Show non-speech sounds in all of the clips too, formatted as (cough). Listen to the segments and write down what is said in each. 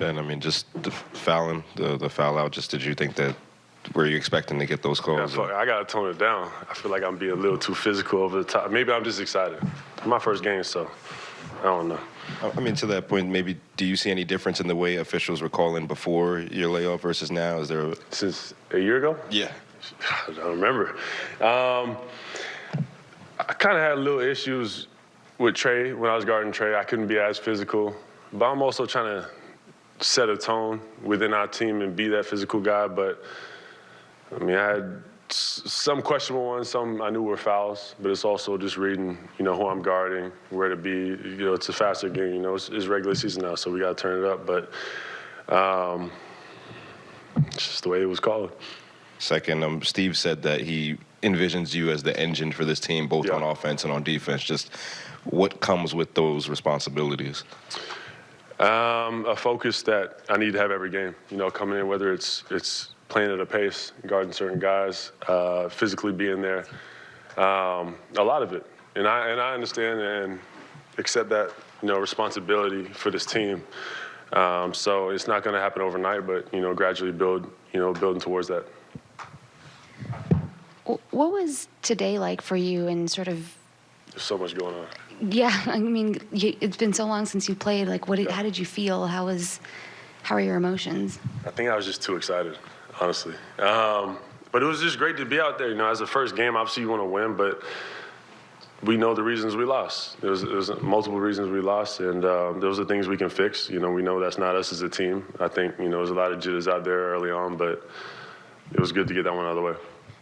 Ben, I mean, just the fouling, the, the foul out, just did you think that, were you expecting to get those calls? fuck, I gotta tone it down. I feel like I'm being a little too physical over the top. Maybe I'm just excited. My first game, so I don't know. I I mean, to that point, maybe do you see any difference in the way officials were calling before your layoff versus now? Is there? A, Since a year ago, yeah. (sighs) I don't remember. Um, I kind of had little issues with Trey when I was guarding Trey. I couldn't be as physical, but I'm also trying to set a tone within our team and be that physical guy. But I mean, I had some questionable ones, some I knew were fouls, but it's also just reading, you know, who I'm guarding, where to be. You know, it's a faster game. You know, it's, it's regular season now, so we got to turn it up. But um, it's just the way it was called. Second, um, Steve said that he envisions you as the engine for this team, both Yeah. on offense and on defense. Just what comes with those responsibilities? Um, a focus that I need to have every game. You know, coming in, whether it's it's playing at a pace, guarding certain guys, uh, physically being there, um, a lot of it. And I and I understand and accept that you know responsibility for this team. Um, so it's not going to happen overnight, but you know, gradually build. You know, building towards that. What was today like for you and sort of, There's so much going on. yeah, (laughs) I mean, you, it's been so long since you played. Like, what? Did, how did you feel? How was, how are your emotions? I think I was just too excited, honestly. Um, but it was just great to be out there. You know, as the first game, obviously you want to win, but we know the reasons we lost. There was, there was multiple reasons we lost, and um, those are things we can fix. You know, we know that's not us as a team. I think you know there's a lot of jitters out there early on, but it was good to get that one out of the way.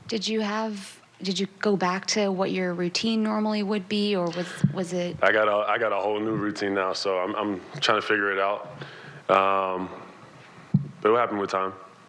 Did you have? Did you go back to what your routine normally would be, or was was it? I got a I got a whole new routine now, so I'm I'm trying to figure it out. Um, but it will happen with time.